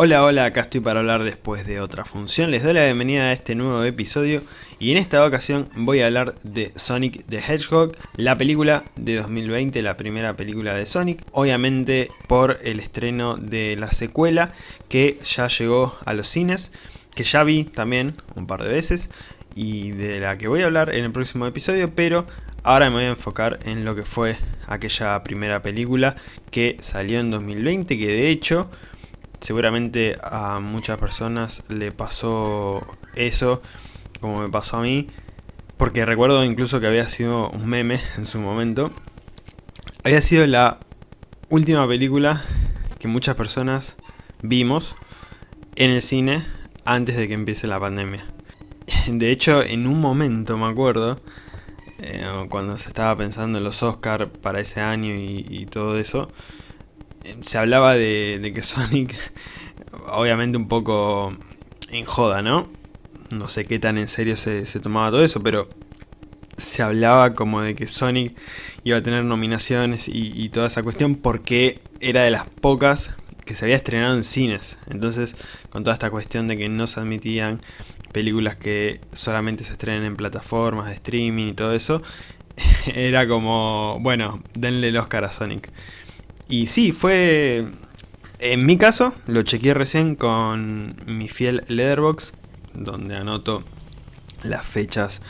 Hola, hola, acá estoy para hablar después de otra función. Les doy la bienvenida a este nuevo episodio y en esta ocasión voy a hablar de Sonic the Hedgehog, la película de 2020, la primera película de Sonic, obviamente por el estreno de la secuela que ya llegó a los cines, que ya vi también un par de veces y de la que voy a hablar en el próximo episodio, pero ahora me voy a enfocar en lo que fue aquella primera película que salió en 2020, que de hecho seguramente a muchas personas le pasó eso, como me pasó a mí, porque recuerdo incluso que había sido un meme en su momento. Había sido la última película que muchas personas vimos en el cine antes de que empiece la pandemia. De hecho, en un momento me acuerdo, eh, cuando se estaba pensando en los Oscars para ese año y todo eso, se hablaba de, que Sonic, obviamente un poco en joda, ¿no? No sé qué tan en serio se, tomaba todo eso, pero se hablaba como de que Sonic iba a tener nominaciones y, toda esa cuestión porque era de las pocas que se había estrenado en cines. Entonces, con toda esta cuestión de que no se admitían películas que solamente se estrenen en plataformas de streaming y todo eso, era como, bueno, denle el Oscar a Sonic. Y sí, fue... En mi caso, lo chequeé recién con mi fiel Leatherbox, donde anoto las fechas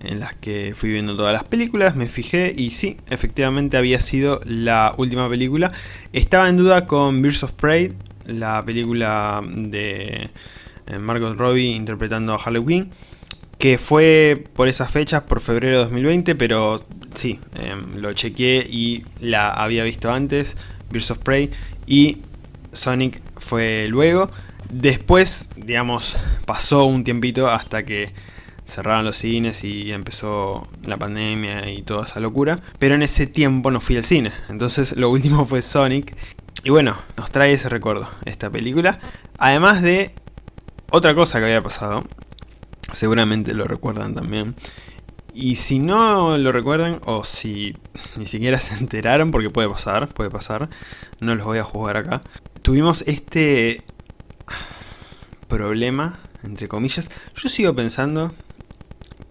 en las que fui viendo todas las películas, me fijé y sí, efectivamente había sido la última película. Estaba en duda con Birds of Prey, la película de eh, Margot Robbie interpretando a Quinn, que fue por esas fechas, por febrero de 2020, pero sí, em, lo chequeé y la había visto antes, Birds of Prey, y Sonic fue luego. Después, digamos, pasó un tiempito hasta que cerraron los cines y empezó la pandemia y toda esa locura. Pero en ese tiempo no fui al cine, entonces lo último fue Sonic. Y bueno, nos trae ese recuerdo, esta película. Además de otra cosa que había pasado, seguramente lo recuerdan también, y si no lo recuerdan, o si ni siquiera se enteraron, porque puede pasar, puede pasar, no los voy a jugar acá. Tuvimos este problema, entre comillas. Yo sigo pensando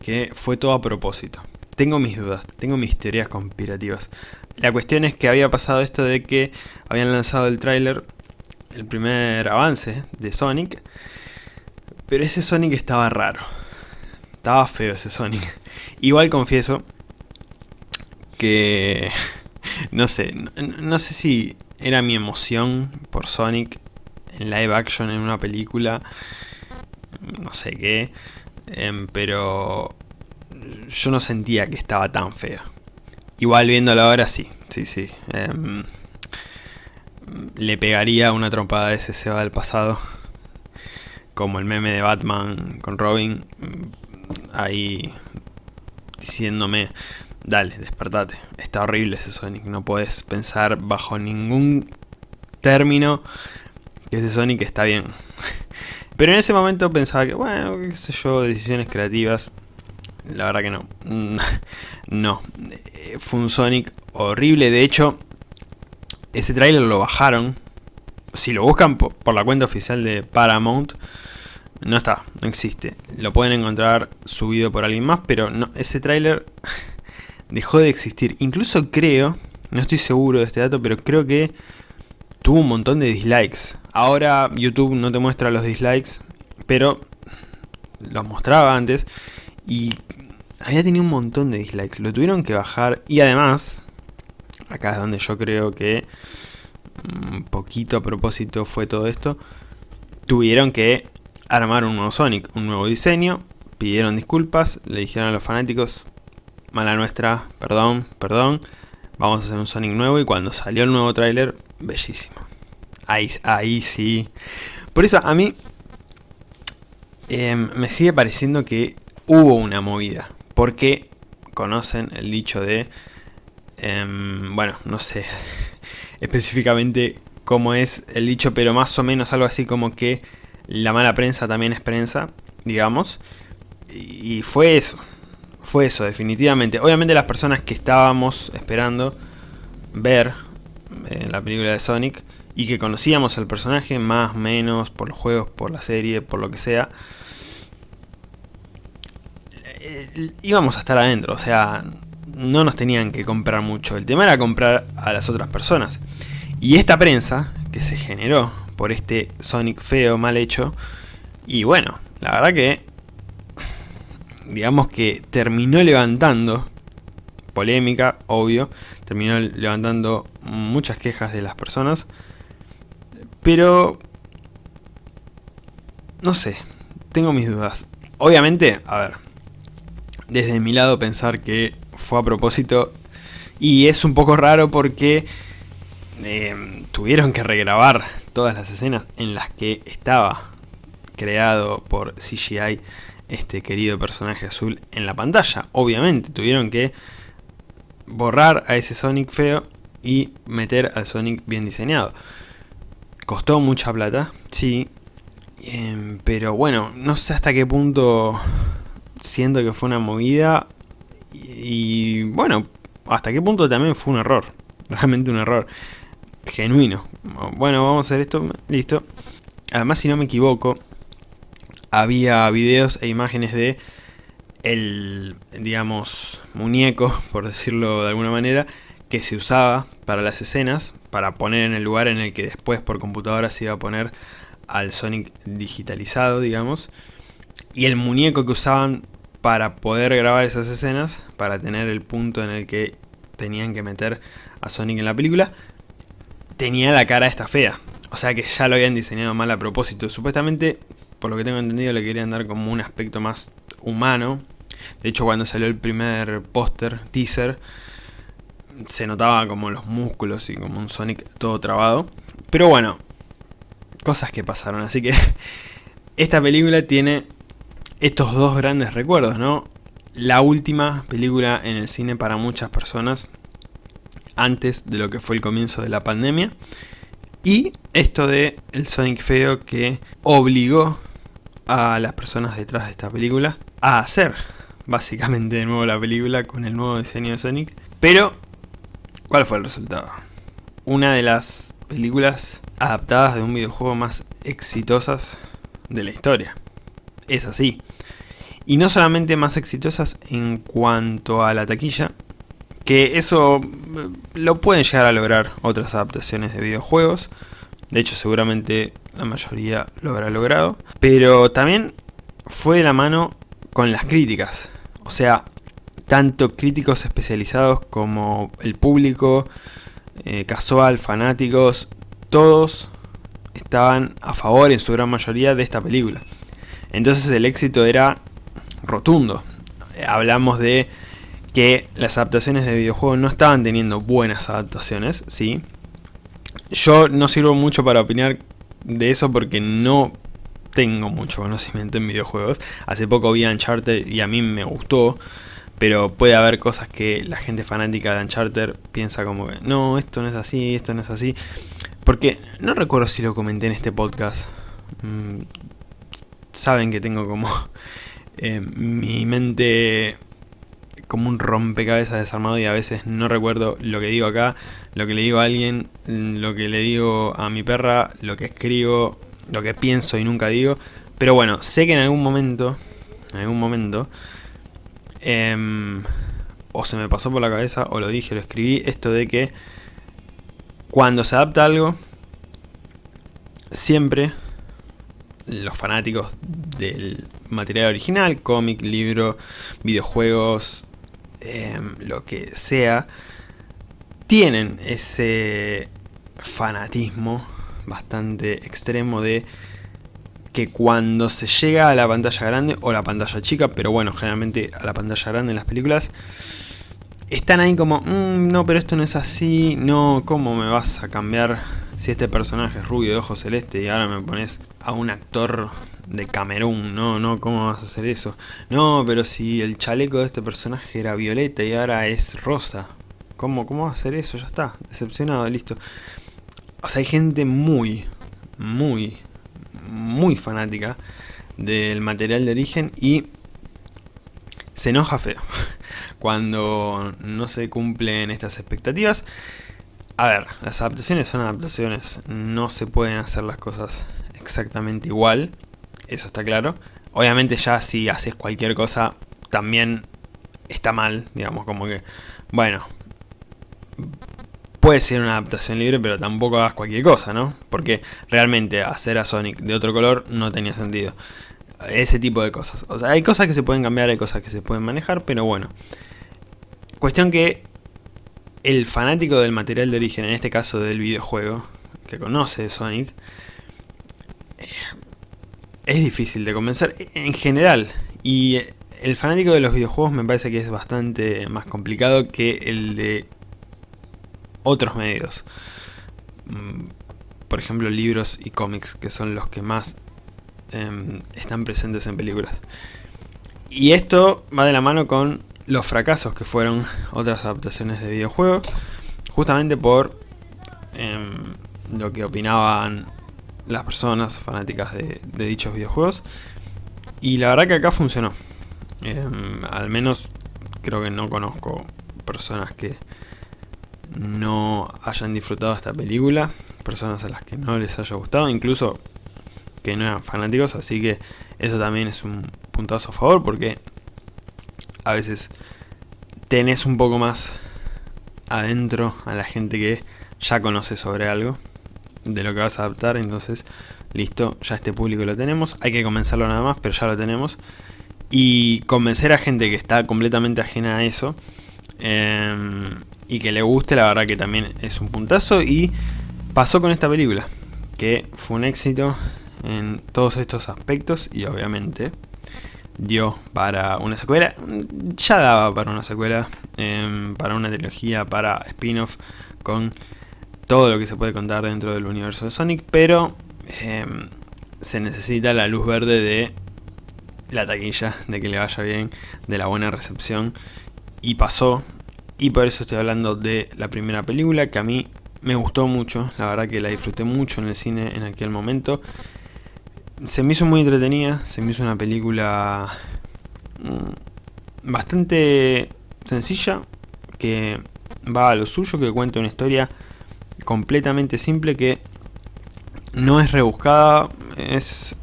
que fue todo a propósito. Tengo mis dudas, tengo mis teorías conspirativas. La cuestión es que había pasado esto de que habían lanzado el tráiler, el primer avance de Sonic, pero ese Sonic estaba raro. Estaba feo ese Sonic. Igual confieso que... No sé, no, sé si era mi emoción por Sonic en live action en una película, no sé qué, em, pero yo no sentía que estaba tan feo. Igual viéndolo ahora sí, sí, sí. Em, le pegaría una trompada de ese Seba del pasado, como el meme de Batman con Robin, ahí diciéndome, dale, despertate, está horrible ese Sonic, no puedes pensar bajo ningún término que ese Sonic está bien. Pero en ese momento pensaba que, bueno, qué sé yo, decisiones creativas, la verdad que no, no, fue un Sonic horrible, de hecho, ese trailer lo bajaron, si lo buscan por la cuenta oficial de Paramount, no está, no existe. Lo pueden encontrar subido por alguien más, pero no, ese tráiler dejó de existir. Incluso creo, no estoy seguro de este dato, pero creo que tuvo un montón de dislikes. Ahora YouTube no te muestra los dislikes, pero los mostraba antes y había tenido un montón de dislikes. Lo tuvieron que bajar y además, acá es donde yo creo que un poquito a propósito fue todo esto, tuvieron que armaron un nuevo Sonic, un nuevo diseño, pidieron disculpas, le dijeron a los fanáticos, mala nuestra, perdón, perdón, vamos a hacer un Sonic nuevo y cuando salió el nuevo tráiler, bellísimo. Ahí, ahí sí. Por eso a mí em, me sigue pareciendo que hubo una movida, porque conocen el dicho de, em, bueno, no sé específicamente cómo es el dicho, pero más o menos algo así como que la mala prensa también es prensa, digamos. Y fue eso, fue eso definitivamente. Obviamente las personas que estábamos esperando ver en la película de Sonic y que conocíamos al personaje más o menos por los juegos, por la serie, por lo que sea, eh, íbamos a estar adentro, o sea, no nos tenían que comprar mucho, el tema era comprar a las otras personas. Y esta prensa que se generó por este Sonic feo, mal hecho, y bueno, la verdad que, digamos que terminó levantando polémica, obvio, terminó levantando muchas quejas de las personas, pero... No sé, tengo mis dudas. Obviamente, a ver, desde mi lado pensar que fue a propósito y es un poco raro porque eh, tuvieron que regrabar todas las escenas en las que estaba creado por CGI este querido personaje azul en la pantalla. Obviamente tuvieron que borrar a ese Sonic feo y meter al Sonic bien diseñado. Costó mucha plata, sí, em, pero bueno, no sé hasta qué punto siento que fue una movida y, bueno, hasta qué punto también fue un error, realmente un error genuino. Bueno, vamos a hacer esto, listo. Además, si no me equivoco, había videos e imágenes de el, digamos, muñeco, por decirlo de alguna manera, que se usaba para las escenas, para poner en el lugar en el que después por computadora se iba a poner al Sonic digitalizado, digamos. Y el muñeco que usaban para poder grabar esas escenas, para tener el punto en el que tenían que meter a Sonic en la película, tenía la cara esta fea. O sea que ya lo habían diseñado mal a propósito. Supuestamente, por lo que tengo entendido, le querían dar como un aspecto más humano. De hecho, cuando salió el primer póster, teaser, se notaba como los músculos y como un Sonic todo trabado. Pero bueno, cosas que pasaron. Así que esta película tiene estos dos grandes recuerdos, ¿no? La última película en el cine para muchas personas antes de lo que fue el comienzo de la pandemia. Y esto de el Sonic feo que obligó a las personas detrás de esta película a hacer básicamente de nuevo la película con el nuevo diseño de Sonic. Pero ¿Cuál fue el resultado? Una de las películas adaptadas de un videojuego más exitosas de la historia. Es así. Y no solamente más exitosas en cuanto a la taquilla, que eso eh, lo pueden llegar a lograr otras adaptaciones de videojuegos. De hecho, seguramente la mayoría lo habrá logrado. Pero también fue de la mano con las críticas. O sea, tanto críticos especializados como el público, eh, casual, fanáticos, todos estaban a favor en su gran mayoría de esta película. Entonces el éxito era rotundo. Hablamos de que las adaptaciones de videojuegos no estaban teniendo buenas adaptaciones, ¿sí? Yo no sirvo mucho para opinar de eso porque no tengo mucho conocimiento en videojuegos. Hace poco vi Uncharted y a mí me gustó. Pero puede haber cosas que la gente fanática de Uncharted piensa como que no, esto no es así, esto no es así. Porque no recuerdo si lo comenté en este podcast. Mm, saben que tengo como eh, mi mente como un rompecabezas desarmado y a veces no recuerdo lo que digo acá, lo que le digo a alguien, lo que le digo a mi perra, lo que escribo, lo que pienso y nunca digo. Pero bueno, sé que en algún momento, en algún momento, Em, o se me pasó por la cabeza, o lo dije, lo escribí, esto de que cuando se adapta algo, siempre los fanáticos del material original, cómic, libro, videojuegos, em, lo que sea, tienen ese fanatismo bastante extremo de que cuando se llega a la pantalla grande o la pantalla chica, pero bueno, generalmente a la pantalla grande en las películas, están ahí como, mm, no, pero esto no es así, no, ¿cómo me vas a cambiar si este personaje es rubio de ojos celeste y ahora me pones a un actor de Camerún, no, no, ¿cómo vas a hacer eso? No, pero si el chaleco de este personaje era violeta y ahora es rosa, ¿cómo, cómo va a hacer eso? Ya está, decepcionado, listo. O sea, hay gente muy, muy muy fanática del material de origen y se enoja feo cuando no se cumplen estas expectativas. A ver, las adaptaciones son adaptaciones, no se pueden hacer las cosas exactamente igual, eso está claro. Obviamente ya si haces cualquier cosa también está mal, digamos, como que, bueno, puede ser una adaptación libre, pero tampoco hagas cualquier cosa, ¿no? Porque realmente hacer a Sonic de otro color no tenía sentido. Ese tipo de cosas. O sea, hay cosas que se pueden cambiar, hay cosas que se pueden manejar, pero bueno. Cuestión que el fanático del material de origen, en este caso del videojuego, que conoce Sonic, eh, es difícil de convencer en general. Y el fanático de los videojuegos me parece que es bastante más complicado que el de otros medios. Mm, por ejemplo, libros y cómics, que son los que más em, están presentes en películas. Y esto va de la mano con los fracasos que fueron otras adaptaciones de videojuegos, justamente por em, lo que opinaban las personas fanáticas de, dichos videojuegos. Y la verdad que acá funcionó. Em, al menos creo que no conozco personas que no hayan disfrutado esta película, personas a las que no les haya gustado, incluso que no eran fanáticos, así que eso también es un puntazo a favor porque a veces tenés un poco más adentro a la gente que ya conoce sobre algo de lo que vas a adaptar, entonces listo, ya este público lo tenemos, hay que comenzarlo nada más, pero ya lo tenemos y convencer a gente que está completamente ajena a eso eh, y que le guste, la verdad que también es un puntazo. Y pasó con esta película, que fue un éxito en todos estos aspectos y obviamente dio para una secuela. Ya daba para una secuela, em, para una trilogía, para spin-off, con todo lo que se puede contar dentro del universo de Sonic, pero em, se necesita la luz verde de la taquilla, de que le vaya bien, de la buena recepción. Y pasó, y por eso estoy hablando de la primera película que a mí me gustó mucho, la verdad que la disfruté mucho en el cine en aquel momento. Se me hizo muy entretenida, se me hizo una película mm, bastante sencilla, que va a lo suyo, que cuenta una historia completamente simple que no es rebuscada, es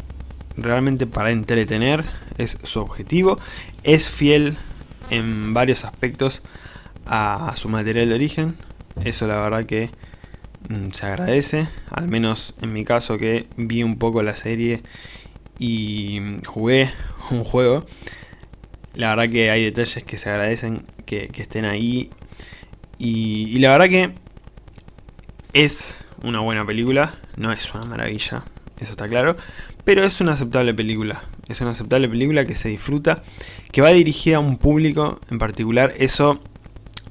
realmente para entretener, es su objetivo, es fiel en varios aspectos a su material de origen. Eso la verdad que mm, se agradece, al menos en mi caso que vi un poco la serie y jugué un juego. La verdad que hay detalles que se agradecen que, estén ahí. Y, y la verdad que es una buena película, no es una maravilla, eso está claro. Pero es una aceptable película, es una aceptable película que se disfruta, que va dirigida a un público en particular, eso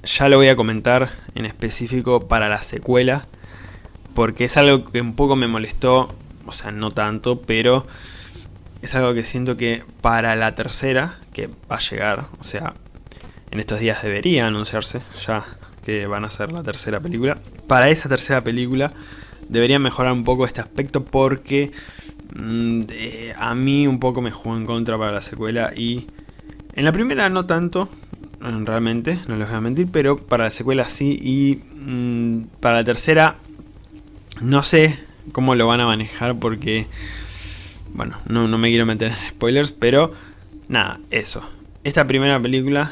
ya lo voy a comentar en específico para la secuela, porque es algo que un poco me molestó, o sea, no tanto, pero es algo que siento que para la tercera, que va a llegar, o sea, en estos días debería anunciarse ya que van a ser la tercera película, para esa tercera película debería mejorar un poco este aspecto porque mm, a mí un poco me jugó en contra para la secuela y en la primera no tanto, realmente, no les voy a mentir, pero para la secuela sí y mm, para la tercera no sé cómo lo van a manejar porque, bueno, no, me quiero meter en spoilers, pero nada, eso. Esta primera película,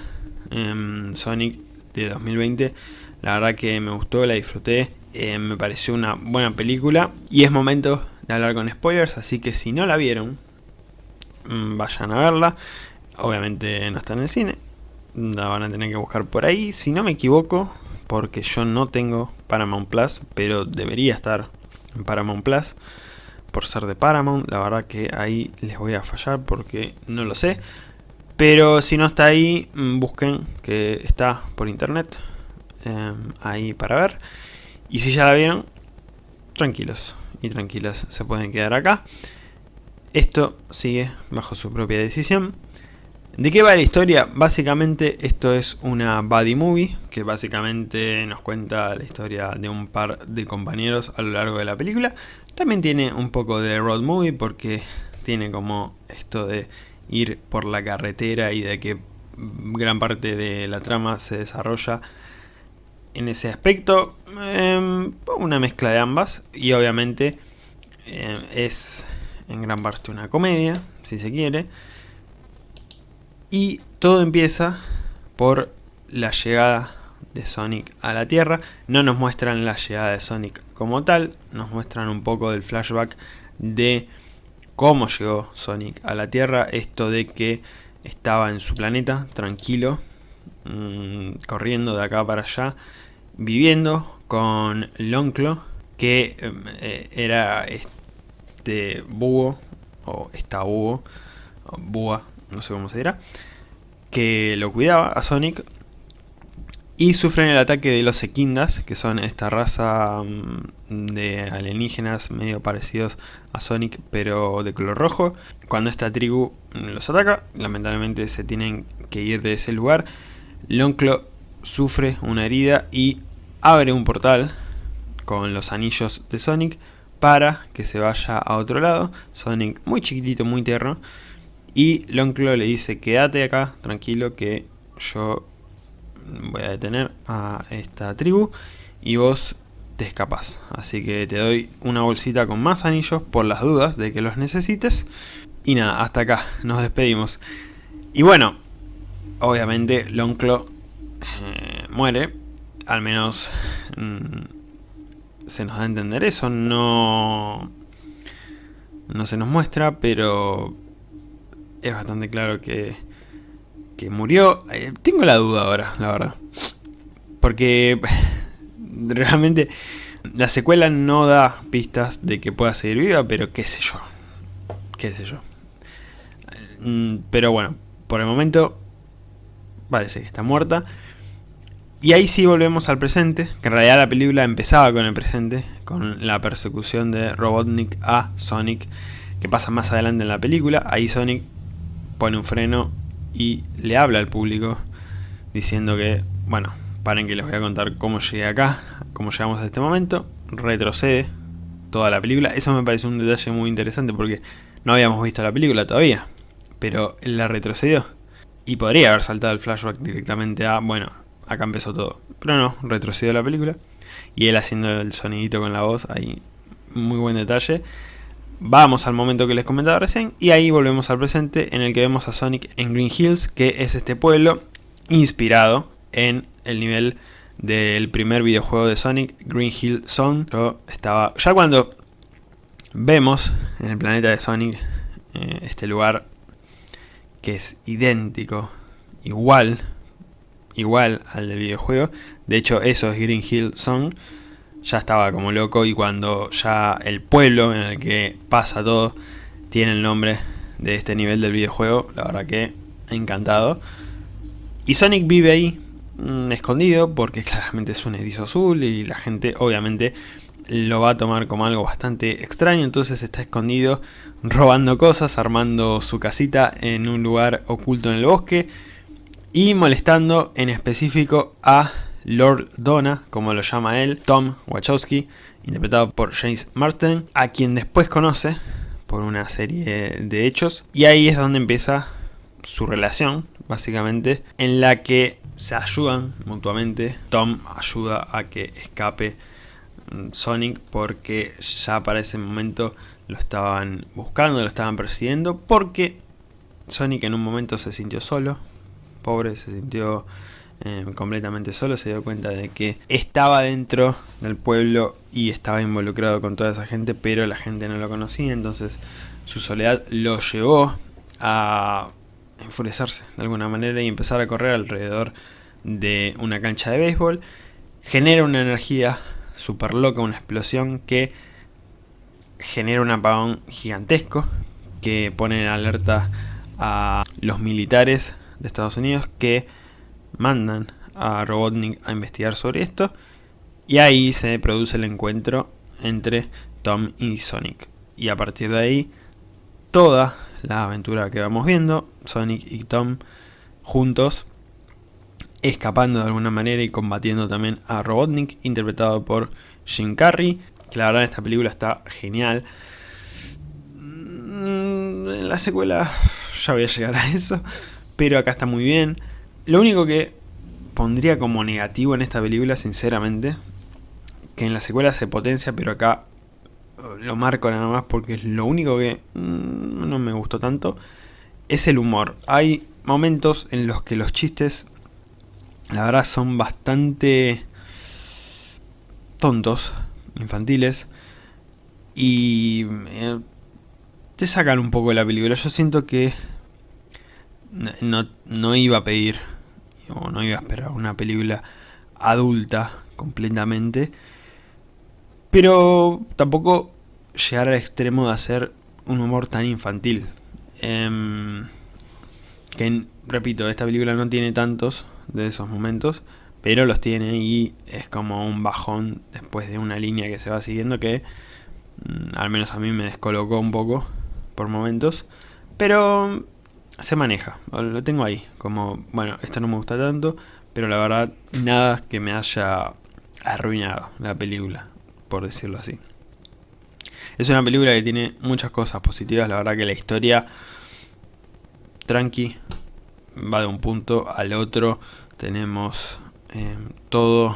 em, Sonic de 2020, la verdad que me gustó, la disfruté, eh, me pareció una buena película y es momento de hablar con spoilers, así que si no la vieron, mm, vayan a verla. Obviamente no está en el cine, la van a tener que buscar por ahí, si no me equivoco, porque yo no tengo Paramount Plus, pero debería estar en Paramount Plus, por ser de Paramount, la verdad que ahí les voy a fallar porque no lo sé, pero si no está ahí, mm, busquen que está por internet, em, ahí para ver, y si ya la vieron, tranquilos y tranquilas se pueden quedar acá, esto sigue bajo su propia decisión, ¿De qué va la historia? Básicamente esto es una buddy movie, que básicamente nos cuenta la historia de un par de compañeros a lo largo de la película. También tiene un poco de road movie porque tiene como esto de ir por la carretera y de que gran parte de la trama se desarrolla en ese aspecto, em, una mezcla de ambas y obviamente em, es en gran parte una comedia, si se quiere. Y todo empieza por la llegada de Sonic a la Tierra. No nos muestran la llegada de Sonic como tal, nos muestran un poco del flashback de cómo llegó Sonic a la Tierra. Esto de que estaba en su planeta, tranquilo, mmm, corriendo de acá para allá, viviendo con Lonclo, que eh, era este búho, o esta búho, búa, no sé cómo se dirá, que lo cuidaba a Sonic y sufren el ataque de los Equindas, que son esta raza mm, de alienígenas medio parecidos a Sonic, pero de color rojo. Cuando esta tribu los ataca, lamentablemente se tienen que ir de ese lugar. Lonclo sufre una herida y abre un portal con los anillos de Sonic para que se vaya a otro lado. Sonic muy chiquitito, muy tierno. Y Lonclo le dice, quédate acá, tranquilo, que yo voy a detener a esta tribu y vos te escapas. Así que te doy una bolsita con más anillos por las dudas de que los necesites. Y nada, hasta acá, nos despedimos. Y bueno, obviamente Lonclo eh, muere, al menos mm, se nos da a entender eso, no, no se nos muestra, pero es bastante claro que que murió. Eh, tengo la duda ahora, la verdad. Porque realmente la secuela no da pistas de que pueda seguir viva, pero qué sé yo. Qué sé yo. Mm, pero bueno, por el momento parece que está muerta. Y ahí sí volvemos al presente, que en realidad la película empezaba con el presente, con la persecución de Robotnik a Sonic, que pasa más adelante en la película. Ahí Sonic pone un freno y le habla al público diciendo que, bueno, paren que les voy a contar cómo llegué acá, cómo llegamos a este momento, retrocede toda la película, eso me parece un detalle muy interesante porque no habíamos visto la película todavía, pero él la retrocedió y podría haber saltado el flashback directamente a, bueno, acá empezó todo, pero no, retrocedió la película y él haciendo el sonidito con la voz, ahí muy buen detalle Vamos al momento que les comentaba recién y ahí volvemos al presente en el que vemos a Sonic en Green Hills, que es este pueblo inspirado en el nivel del primer videojuego de Sonic, Green Hill Zone. Yo estaba, ya cuando vemos en el planeta de Sonic eh, este lugar que es idéntico, igual, igual al del videojuego, de hecho eso es Green Hill Zone, ya estaba como loco y cuando ya el pueblo en el que pasa todo tiene el nombre de este nivel del videojuego, la verdad que encantado. Y Sonic vive ahí, mm, escondido, porque claramente es un erizo azul y la gente obviamente lo va a tomar como algo bastante extraño, entonces está escondido robando cosas, armando su casita en un lugar oculto en el bosque y molestando en específico a Lord Donna, como lo llama él, Tom Wachowski, interpretado por James Marsden, a quien después conoce por una serie de hechos, y ahí es donde empieza su relación, básicamente, en la que se ayudan mutuamente, Tom ayuda a que escape mm, Sonic porque ya para ese momento lo estaban buscando, lo estaban persiguiendo, porque Sonic en un momento se sintió solo, pobre, se sintió eh, completamente solo, se dio cuenta de que estaba dentro del pueblo y estaba involucrado con toda esa gente, pero la gente no lo conocía, entonces su soledad lo llevó a enfurecerse de alguna manera y empezar a correr alrededor de una cancha de béisbol. Genera una energía super loca, una explosión que genera un apagón gigantesco que pone en alerta a los militares de Estados Unidos que mandan a Robotnik a investigar sobre esto y ahí se produce el encuentro entre Tom y Sonic. Y a partir de ahí toda la aventura que vamos viendo Sonic y Tom juntos escapando de alguna manera y combatiendo también a Robotnik interpretado por Jim Carrey que la verdad esta película está genial. Mm, en la secuela ya voy a llegar a eso pero acá está muy bien lo único que pondría como negativo en esta película, sinceramente, que en la secuela se potencia, pero acá eh, lo marco nada más porque es lo único que mm, no me gustó tanto, es el humor. Hay momentos en los que los chistes, la verdad, son bastante tontos, infantiles, y eh, te sacan un poco de la película. Yo siento que no, no iba a pedir, o no iba a esperar una película adulta completamente, pero tampoco llegar al extremo de hacer un humor tan infantil. Em, que, repito, esta película no tiene tantos de esos momentos, pero los tiene y es como un bajón después de una línea que se va siguiendo que mm, al menos a mí me descolocó un poco por momentos, pero se maneja, lo tengo ahí, como, bueno, esto no me gusta tanto, pero la verdad, nada que me haya arruinado la película, por decirlo así. Es una película que tiene muchas cosas positivas, la verdad que la historia, tranqui, va de un punto al otro, tenemos eh, todo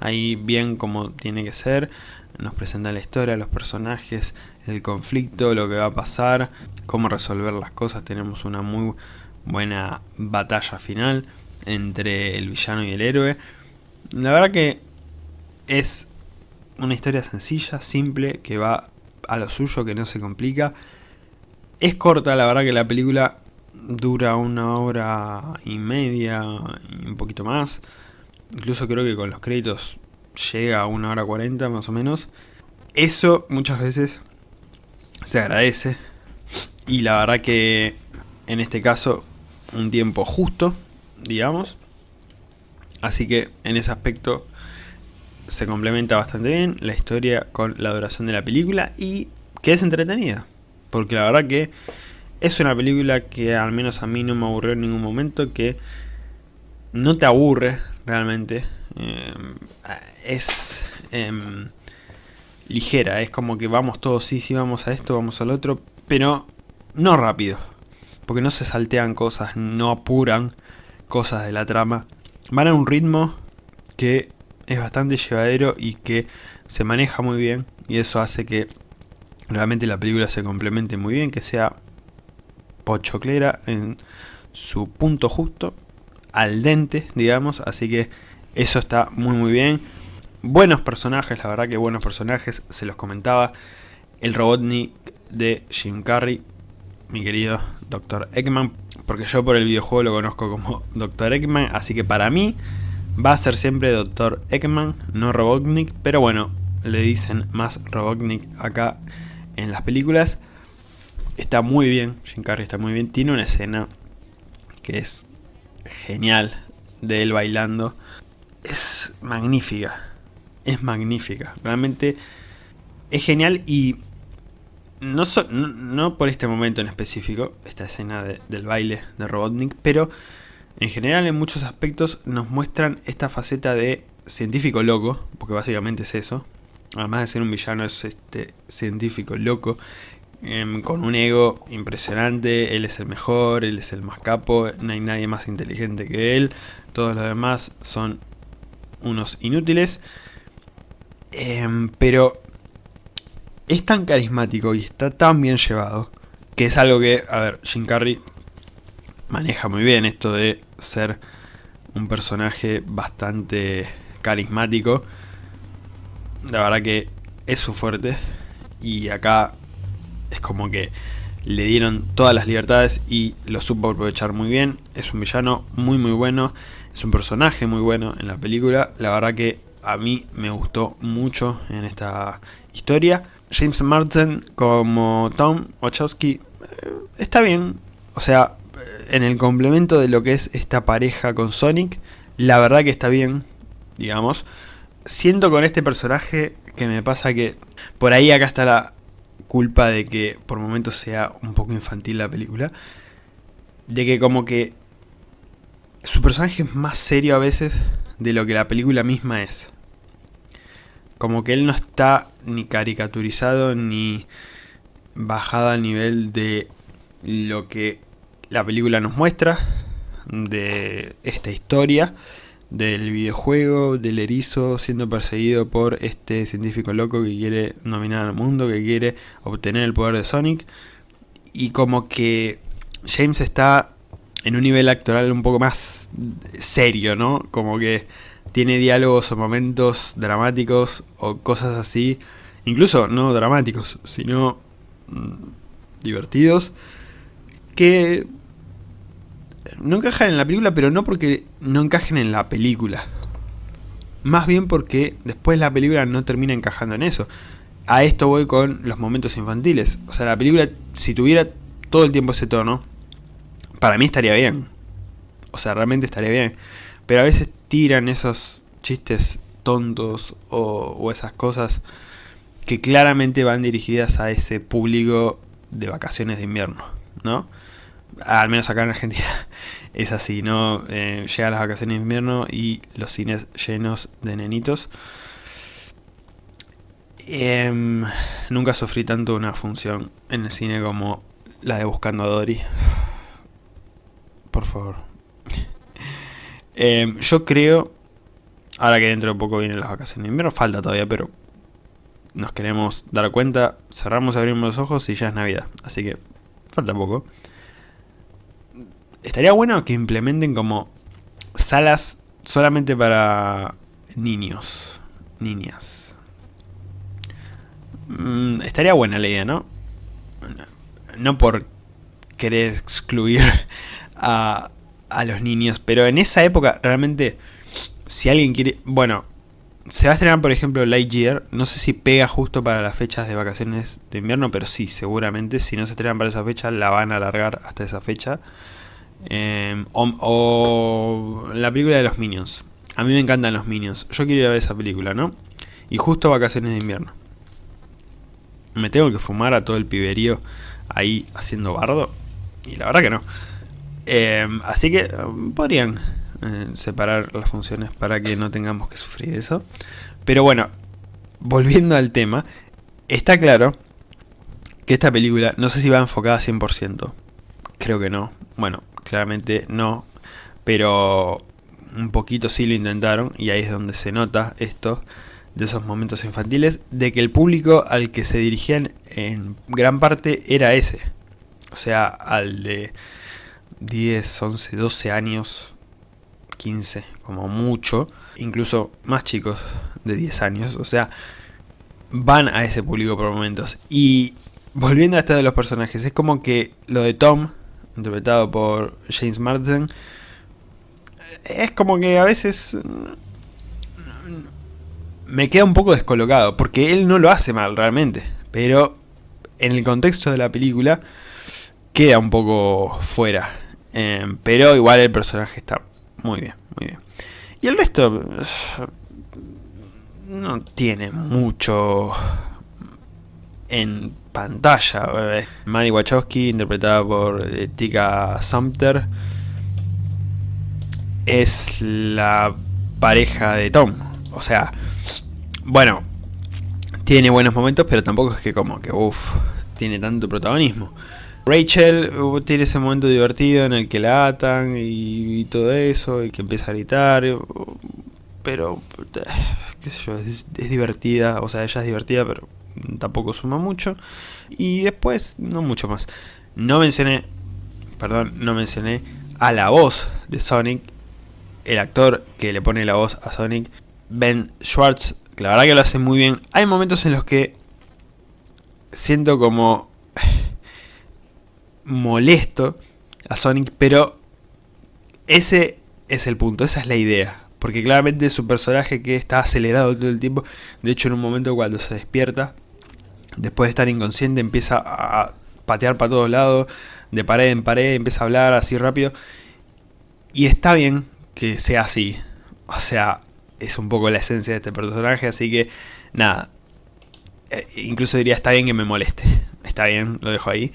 ahí bien como tiene que ser, nos presenta la historia, los personajes, el conflicto, lo que va a pasar, cómo resolver las cosas. Tenemos una muy buena batalla final entre el villano y el héroe. La verdad que es una historia sencilla, simple, que va a lo suyo, que no se complica. Es corta, la verdad que la película dura una hora y media, y un poquito más. Incluso creo que con los créditos llega a una hora cuarenta más o menos. Eso muchas veces se agradece. Y la verdad que en este caso un tiempo justo, digamos. Así que en ese aspecto se complementa bastante bien la historia con la duración de la película y que es entretenida. Porque la verdad que es una película que al menos a mí no me aburrió en ningún momento, que no te aburre realmente. Eh, es em, ligera, es como que vamos todos, sí, sí, vamos a esto, vamos al otro, pero no rápido, porque no se saltean cosas, no apuran cosas de la trama. Van a un ritmo que es bastante llevadero y que se maneja muy bien, y eso hace que realmente la película se complemente muy bien, que sea pochoclera en su punto justo, al dente, digamos, así que eso está muy muy bien. Buenos personajes, la verdad que buenos personajes, se los comentaba. El Robotnik de Jim Carrey, mi querido Dr. Eggman, porque yo por el videojuego lo conozco como Dr. Eggman, así que para mí va a ser siempre Dr. Eggman, no Robotnik, pero bueno, le dicen más Robotnik acá en las películas. Está muy bien, Jim Carrey está muy bien, tiene una escena que es genial de él bailando es magnífica. Es magnífica. Realmente es genial y no, no, por este momento en específico, esta escena del baile de Robotnik, pero en general en muchos aspectos nos muestran esta faceta de científico loco, porque básicamente es eso. Además de ser un villano es este científico loco, em, con un ego impresionante, él es el mejor, él es el más capo, no hay nadie más inteligente que él, todos los demás son unos inútiles. Em, pero es tan carismático y está tan bien llevado que es algo que, a ver, Jim Carrey maneja muy bien esto de ser un personaje bastante carismático. La verdad que es su fuerte y acá es como que le dieron todas las libertades y lo supo aprovechar muy bien. Es un villano muy muy bueno, es un personaje muy bueno en la película. La verdad que a mí me gustó mucho en esta historia. James Martin como Tom Wachowski eh, está bien. O sea, en el complemento de lo que es esta pareja con Sonic, la verdad que está bien, digamos. Siento con este personaje que me pasa que por ahí acá está la, culpa de que por momentos sea un poco infantil la película. De que como que su personaje es más serio a veces de lo que la película misma es. Como que él no está ni caricaturizado ni bajado al nivel de lo que la película nos muestra, de esta historia, del videojuego, del erizo siendo perseguido por este científico loco que quiere dominar al mundo, que quiere obtener el poder de Sonic. Y como que James está en un nivel actoral un poco más serio, ¿no? Como que tiene diálogos o momentos dramáticos o cosas así. Incluso no dramáticos, sino mm, divertidos. Que no encajan en la película, pero no porque no encajen en la película. Más bien porque después la película no termina encajando en eso. A esto voy con los momentos infantiles. O sea, la película, si tuviera todo el tiempo ese tono, para mí estaría bien. O sea, realmente estaría bien. Pero a veces tiran esos chistes tontos o, esas cosas que claramente van dirigidas a ese público de vacaciones de invierno, ¿no? al menos acá en Argentina, es así, ¿no? Eh, llegan las vacaciones de invierno y los cines llenos de nenitos. Em, nunca sufrí tanto una función en el cine como la de Buscando a Dory. Por favor. Em, yo creo, ahora que dentro de poco vienen las vacaciones de invierno, falta todavía, pero nos queremos dar cuenta, cerramos, abrimos los ojos y ya es Navidad. Así que falta poco. Estaría bueno que implementen como salas solamente para niños, niñas. Mm, estaría buena la idea, ¿no? No por querer excluir a, a los niños, pero en esa época realmente, si alguien quiere... Bueno, se va a estrenar por ejemplo Lightyear, no sé si pega justo para las fechas de vacaciones de invierno, pero sí, seguramente, si no se estrenan para esa fecha, la van a alargar hasta esa fecha. Em, o, la película de los Minions. A mí me encantan los Minions. Yo quiero ir a ver esa película, ¿no? Y justo vacaciones de invierno. ¿Me tengo que fumar a todo el piberío ahí haciendo bardo? Y la verdad que no. Em, así que em, podrían eh, separar las funciones para que no tengamos que sufrir eso. Pero bueno, volviendo al tema, está claro que esta película no sé si va enfocada 100%. Creo que no. Bueno, claramente no, pero un poquito sí lo intentaron y ahí es donde se nota esto de esos momentos infantiles, de que el público al que se dirigían en gran parte era ese. O sea, al de 10, 11, 12 años, 15 como mucho, incluso más chicos de 10 años, o sea, van a ese público por momentos. Y volviendo a esto de los personajes, es como que lo de Tom interpretado por James Marsden, es como que a veces me queda un poco descolocado, porque él no lo hace mal realmente, pero en el contexto de la película queda un poco fuera. Eh, pero igual el personaje está muy bien, muy bien. Y el resto no tiene mucho en pantalla. Eh, Maddie Wachowski, interpretada por eh, Tika Sumter, es la pareja de Tom. O sea, bueno, tiene buenos momentos, pero tampoco es que como que, uff, tiene tanto protagonismo. Rachel uh, tiene ese momento divertido en el que la atan y, todo eso, y que empieza a gritar, pero, eh, qué sé yo, es divertida, o sea, ella es divertida, pero tampoco suma mucho. Y después, no mucho más. No mencioné, perdón, no mencioné a la voz de Sonic, el actor que le pone la voz a Sonic, Ben Schwartz, que la verdad que lo hace muy bien. Hay momentos en los que siento como molesto a Sonic, pero ese es el punto, esa es la idea. Porque claramente es un personaje que está acelerado todo el tiempo. De hecho, en un momento cuando se despierta, después de estar inconsciente empieza a patear para todos lados, de pared en pared, empieza a hablar así rápido. Y está bien que sea así. O sea, es un poco la esencia de este personaje, así que nada. Eh, incluso diría, está bien que me moleste. Está bien, lo dejo ahí.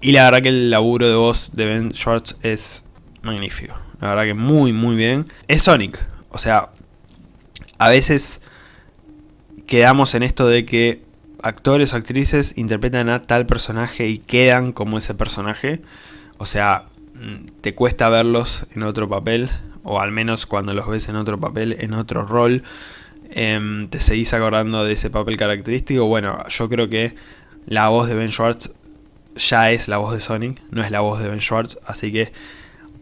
Y la verdad que el laburo de voz de Ben Schwartz es magnífico. La verdad que muy, muy bien. Es Sonic. O sea, a veces quedamos en esto de que actores o actrices interpretan a tal personaje y quedan como ese personaje. O sea, mm, te cuesta verlos en otro papel o al menos cuando los ves en otro papel, en otro rol, em, te seguís acordando de ese papel característico. Bueno, yo creo que la voz de Ben Schwartz ya es la voz de Sonic, no es la voz de Ben Schwartz, así que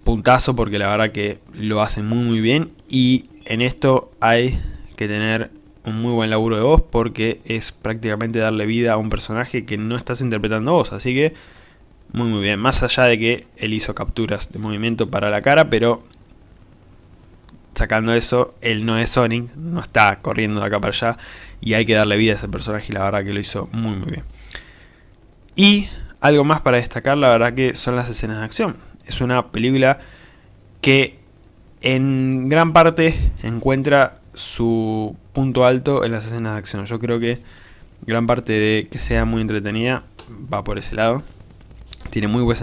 puntazo porque la verdad que lo hace muy muy bien y en esto hay que tener un muy buen laburo de voz porque es prácticamente darle vida a un personaje que no estás interpretando vos, así que muy muy bien, más allá de que él hizo capturas de movimiento para la cara, pero sacando eso, él no es Sonic, no está corriendo de acá para allá y hay que darle vida a ese personaje y la verdad que lo hizo muy muy bien. Y algo más para destacar, la verdad que son las escenas de acción. Es una película que en gran parte encuentra su punto alto en las escenas de acción. Yo creo que gran parte de que sea muy entretenida va por ese lado. Tiene muy,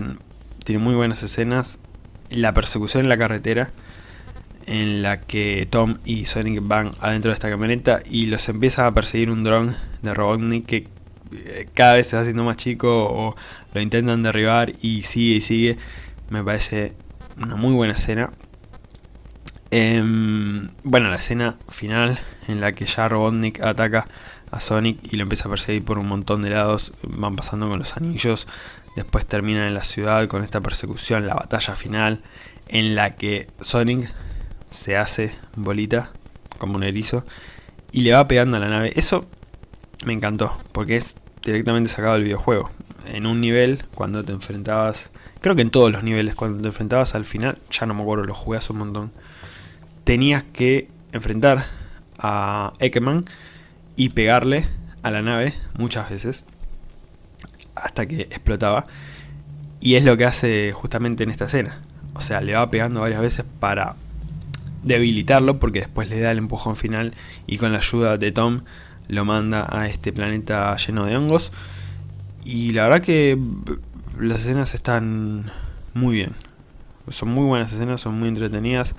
tiene muy buenas escenas. La persecución en la carretera en la que Tom y Sonic van adentro de esta camioneta y los empieza a perseguir un dron de Robotnik que cada vez se va haciendo más chico o lo intentan derribar y sigue y sigue. Me parece una muy buena escena. Em, bueno, la escena final en la que ya Robotnik ataca a Sonic y lo empieza a perseguir por un montón de lados, van pasando con los anillos, después terminan en la ciudad con esta persecución, la batalla final en la que Sonic se hace bolita como un erizo y le va pegando a la nave. Eso me encantó porque es directamente sacado del videojuego. En un nivel, cuando te enfrentabas, creo que en todos los niveles, cuando te enfrentabas al final, ya no me acuerdo, lo jugué hace un montón, tenías que enfrentar a Eggman y pegarle a la nave muchas veces hasta que explotaba. Y es lo que hace justamente en esta escena. O sea, le va pegando varias veces para debilitarlo porque después le da el empujón final y con la ayuda de Tom lo manda a este planeta lleno de hongos. Y la verdad que las escenas están muy bien. Son muy buenas escenas, son muy entretenidas,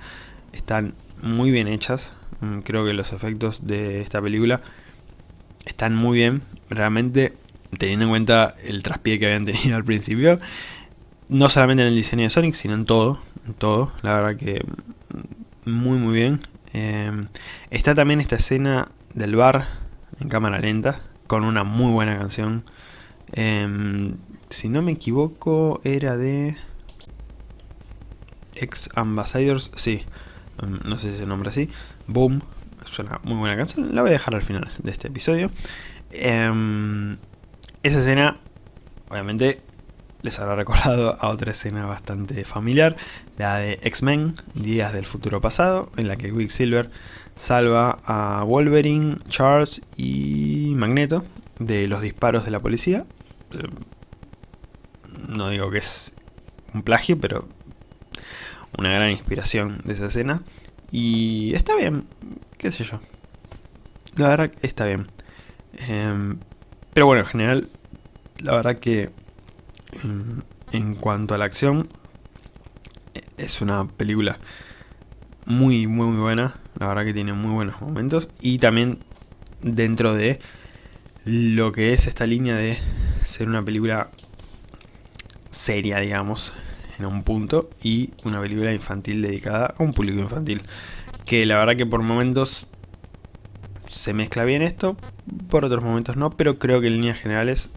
están muy bien hechas. Mm, creo que los efectos de esta película están muy bien, realmente teniendo en cuenta el traspié que habían tenido al principio. No solamente en el diseño de Sonic, sino en todo, en todo. La verdad que muy muy bien. Eh, está también esta escena del bar en cámara lenta, con una muy buena canción. Em, si no me equivoco, era de... Ex Ambassadors, sí, em, no sé si se nombra así. Boom, es una muy buena canción, la voy a dejar al final de este episodio. Em, esa escena, obviamente, les habrá recordado a otra escena bastante familiar, la de X-Men, Días del Futuro Pasado, en la que Quicksilver salva a Wolverine, Charles y Magneto de los disparos de la policía. Eh, no digo que es un plagio, pero una gran inspiración de esa escena. Y está bien, qué sé yo. La verdad está bien. Em, pero bueno, en general, la verdad que em, en cuanto a la acción, es una película muy, muy, muy buena. La verdad que tiene muy buenos momentos. Y también dentro de lo que es esta línea de ser una película seria, digamos, en un punto. Y una película infantil dedicada a un público infantil. Que la verdad que por momentos se mezcla bien esto, por otros momentos no. Pero creo que en líneas generales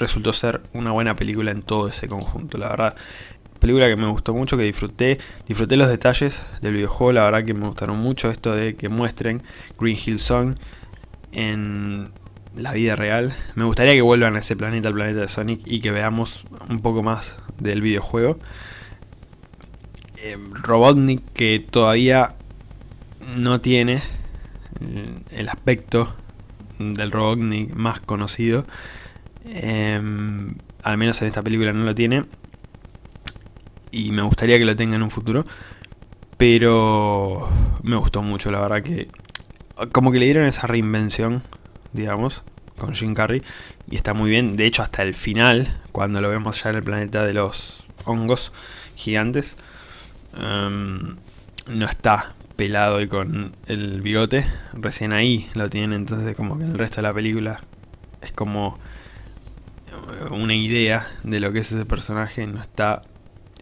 resultó ser una buena película en todo ese conjunto. La verdad, película que me gustó mucho, que disfruté, disfruté los detalles del videojuego, la verdad que me gustaron mucho esto de que muestren Green Hill Zone en la vida real. Me gustaría que vuelvan a ese planeta, al planeta de Sonic, y que veamos un poco más del videojuego. Eh, Robotnik que todavía no tiene el aspecto del Robotnik más conocido. Eh, al menos en esta película no lo tiene y me gustaría que lo tenga en un futuro. Pero me gustó mucho, la verdad que... Como que le dieron esa reinvención, digamos, con Jim Carrey. Y está muy bien. De hecho, hasta el final, cuando lo vemos ya en el planeta de los hongos gigantes, em, no está pelado y con el bigote. Recién ahí lo tiene, entonces como que el resto de la película es como una idea de lo que es ese personaje. No está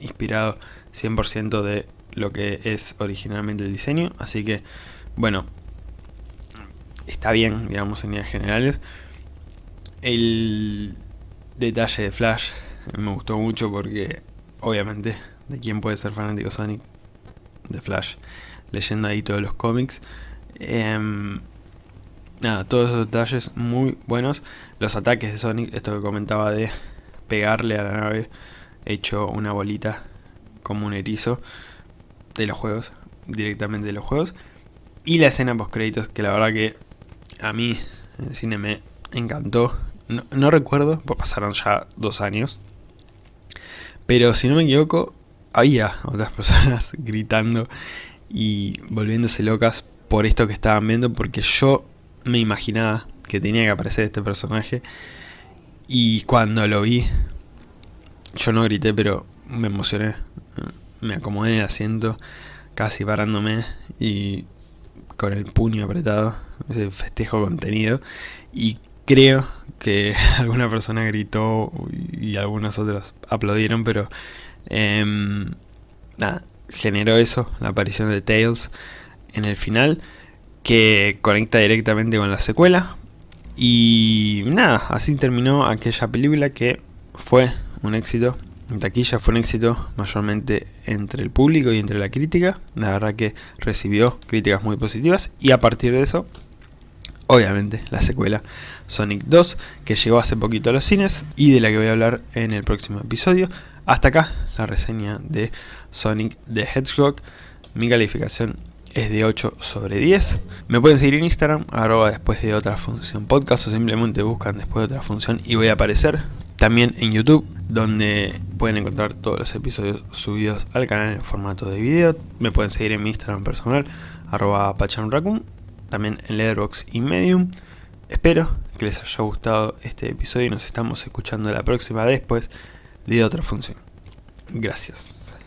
inspirado 100% de lo que es originalmente el diseño, así que, bueno, está bien, digamos, en líneas generales. El detalle de Flash me gustó mucho porque, obviamente, de quién puede ser fanático Sonic, de Flash, leyendo ahí todos los cómics. Em, nada, todos esos detalles muy buenos. Los ataques de Sonic, esto que comentaba de pegarle a la nave hecho una bolita como un erizo de los juegos, directamente de los juegos. Y la escena post créditos que la verdad que a mí en el cine me encantó. No, recuerdo, pues pasaron ya dos años. Pero si no me equivoco, había otras personas gritando y volviéndose locas por esto que estaban viendo porque yo me imaginaba que tenía que aparecer este personaje. Y cuando lo vi yo no grité pero me emocioné. Me acomodé en el asiento casi parándome y con el puño apretado ese festejo contenido. Y creo que alguna persona gritó y algunas otras aplaudieron pero em, nada generó eso la aparición de Tails en el final que conecta directamente con la secuela. Y nada, así terminó aquella película que fue un éxito en taquilla, fue un éxito mayormente entre el público y entre la crítica, la verdad que recibió críticas muy positivas y a partir de eso, obviamente la secuela Sonic 2 que llegó hace poquito a los cines y de la que voy a hablar en el próximo episodio. Hasta acá la reseña de Sonic the Hedgehog, mi calificación es de 8 sobre 10. Me pueden seguir en Instagram, arroba después de otra función podcast o simplemente buscan después de otra función y voy a aparecer. También en YouTube, donde pueden encontrar todos los episodios subidos al canal en formato de video. Me pueden seguir en mi Instagram personal, arroba. También en Letterboxd y Medium. Espero que les haya gustado este episodio y nos estamos escuchando la próxima después de otra función. Gracias.